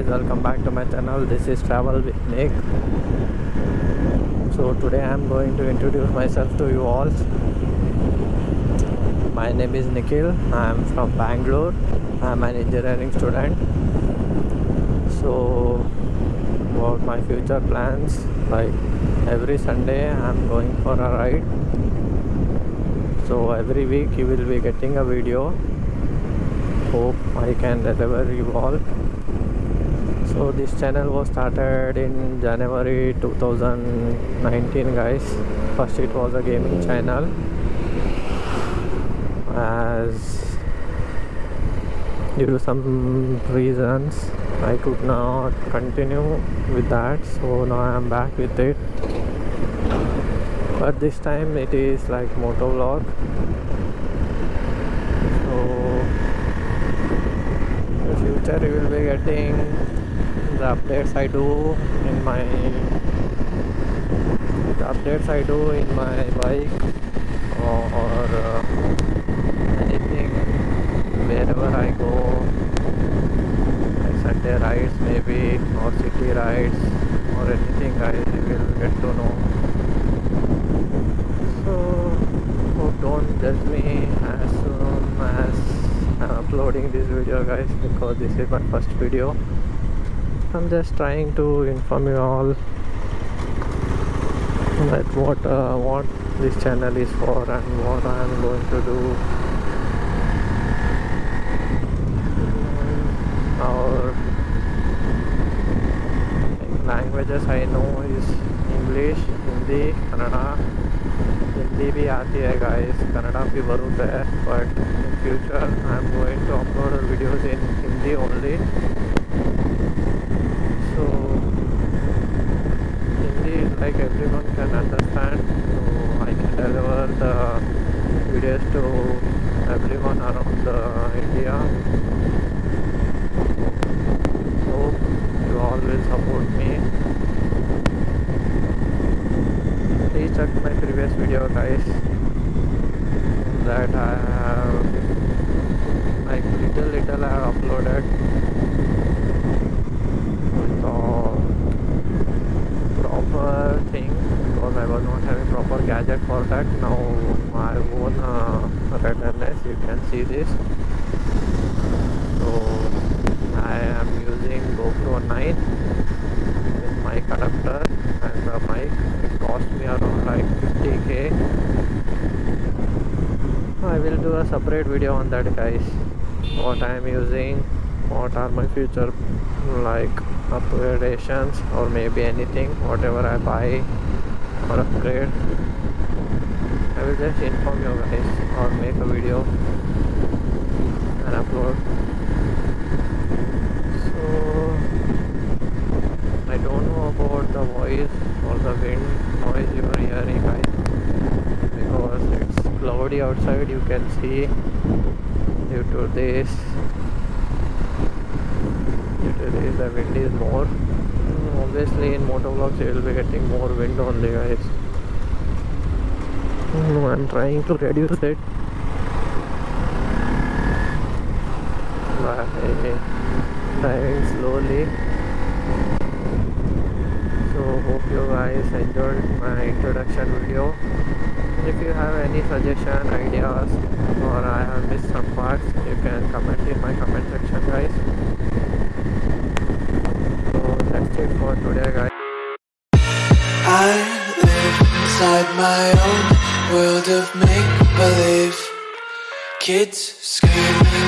guys welcome back to my channel. This is travel with nick. So today i'm going to introduce myself to you all. My name is nikhil. I'm from bangalore. I'm an engineering student. So about my future plans like every sunday i'm going for a ride. So every week you will be getting a video. Hope I can deliver you all so this channel was started in January 2019 guys. First it was a gaming channel. As due to some reasons I could not continue with that. So now I am back with it. But this time it is like moto vlog future you will be getting the updates I do in my the updates I do in my bike or, or uh, anything wherever I go. Like Sunday rides maybe or city rides or anything I will get to know. So don't judge me as soon as I'm uploading this video guys because this is my first video I'm just trying to inform you all that what uh, what this channel is for and what I am going to do. Our languages I know is English, Hindi, Kannada. Hindi bhi aati hai guys, Kannada bhi barut hai. But in future I am going to upload videos in Hindi only. Like everyone can understand so i can deliver the videos to everyone around the india. So you will support me. Please check my previous video guys that I have like little little I have uploaded so proper thing not having proper gadget for that. Now my own uh, a red harness you can see this. So I am using GoPro 9 with my adapter and the mic. It cost me around like 50k I will do a separate video on that guys. What I am using what are my future like upgradations or maybe anything whatever I buy or upgrade I will just inform you guys or make a video and upload. So I don't know about the voice or the wind noise you are hearing guys because it's cloudy outside you can see due to this due to this the wind is more obviously in motovlogs you will be getting more wind only guys. Oh, I'm trying to reduce it. By driving slowly. So hope you guys enjoyed my introduction video. If you have any suggestion ideas or I have missed some parts you can comment in my comment section guys so that's it today I live inside my own world of make-believe. Kids screaming